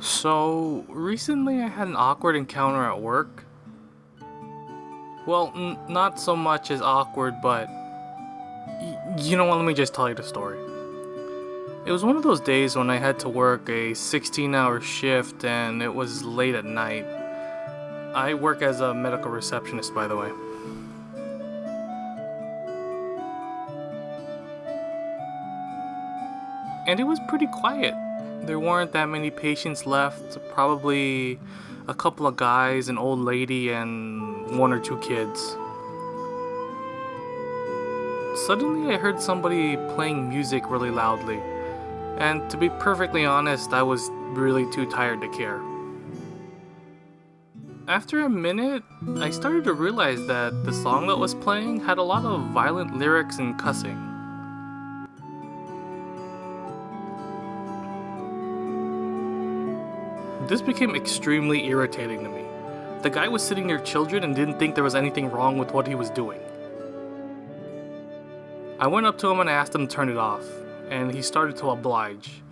So, recently I had an awkward encounter at work. Well, not so much as awkward, but. You know what, let me just tell you the story. It was one of those days when I had to work a 16 hour shift and it was late at night. I work as a medical receptionist, by the way. And it was pretty quiet. There weren't that many patients left, probably a couple of guys, an old lady, and one or two kids. Suddenly, I heard somebody playing music really loudly. And to be perfectly honest, I was really too tired to care. After a minute, I started to realize that the song that was playing had a lot of violent lyrics and cussing. This became extremely irritating to me. The guy was sitting near children and didn't think there was anything wrong with what he was doing. I went up to him and asked him to turn it off, and he started to oblige.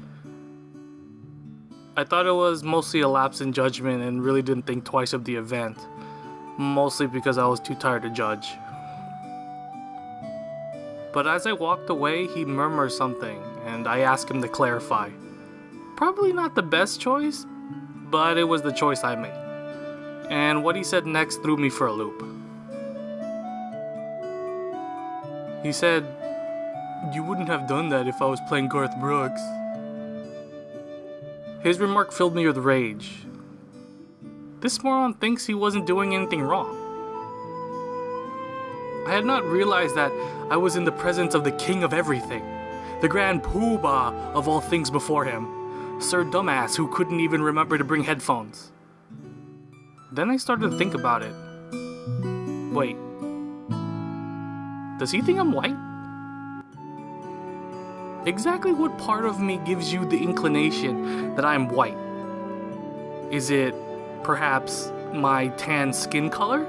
I thought it was mostly a lapse in judgment and really didn't think twice of the event, mostly because I was too tired to judge. But as I walked away, he murmured something, and I asked him to clarify. Probably not the best choice, but it was the choice I made. And what he said next threw me for a loop. He said, You wouldn't have done that if I was playing Garth Brooks. His remark filled me with rage. This moron thinks he wasn't doing anything wrong. I had not realized that I was in the presence of the king of everything, the grand poobah of all things before him. Sir Dumbass who couldn't even remember to bring headphones. Then I started to think about it. Wait. Does he think I'm white? Exactly what part of me gives you the inclination that I'm white? Is it perhaps my tan skin color?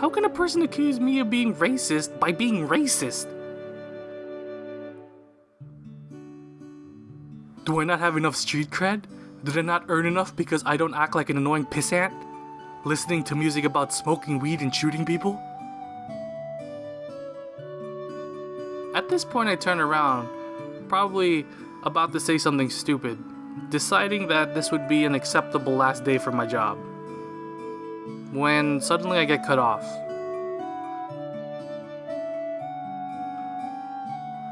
How can a person accuse me of being racist by being racist? Do I not have enough street cred? Did I not earn enough because I don't act like an annoying pissant? Listening to music about smoking weed and shooting people? At this point, I turn around, probably about to say something stupid, deciding that this would be an acceptable last day for my job. When suddenly I get cut off.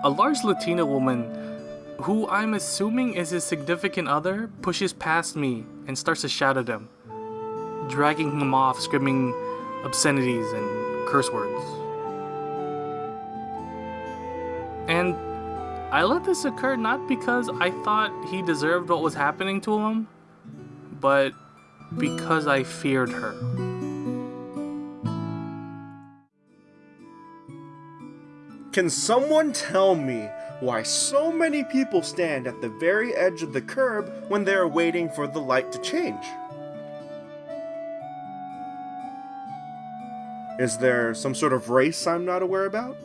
A large Latina woman who I'm assuming is his significant other, pushes past me and starts to shout at him, dragging him off, screaming obscenities and curse words. And I let this occur not because I thought he deserved what was happening to him, but because I feared her. Can someone tell me why so many people stand at the very edge of the curb when they are waiting for the light to change. Is there some sort of race I'm not aware about?